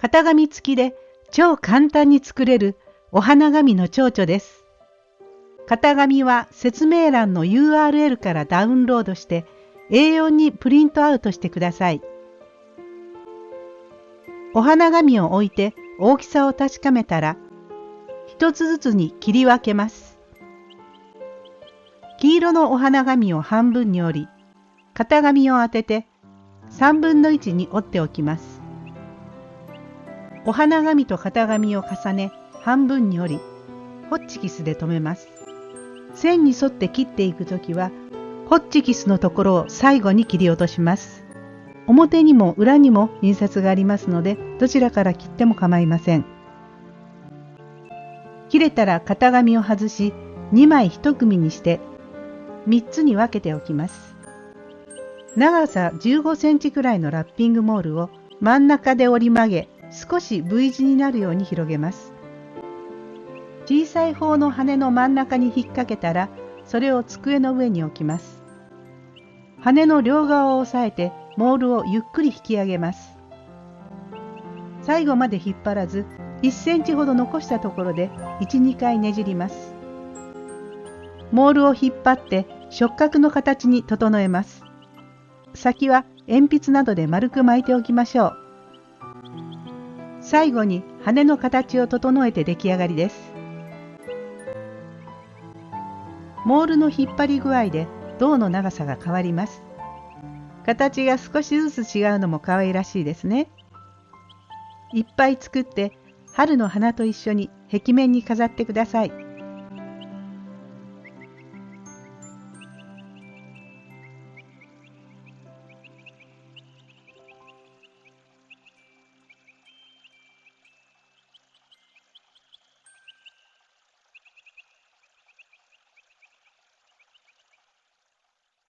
型紙付きで超簡単に作れるお花紙の蝶々です。型紙は説明欄の URL からダウンロードして A4 にプリントアウトしてください。お花紙を置いて大きさを確かめたら一つずつに切り分けます。黄色のお花紙を半分に折り型紙を当てて3分の1に折っておきます。お花紙と型紙を重ね半分に折りホッチキスで留めます。線に沿って切っていくときはホッチキスのところを最後に切り落とします。表にも裏にも印刷がありますのでどちらから切っても構いません。切れたら型紙を外し2枚1組にして3つに分けておきます。長さ15センチくらいのラッピングモールを真ん中で折り曲げ少し V 字になるように広げます。小さい方の羽の真ん中に引っ掛けたらそれを机の上に置きます。羽の両側を押さえてモールをゆっくり引き上げます。最後まで引っ張らず1センチほど残したところで1、2回ねじります。モールを引っ張って触覚の形に整えます。先は鉛筆などで丸く巻いておきましょう。最後に羽の形を整えて出来上がりです。モールの引っ張り具合で胴の長さが変わります。形が少しずつ違うのも可愛らしいですね。いっぱい作って春の花と一緒に壁面に飾ってください。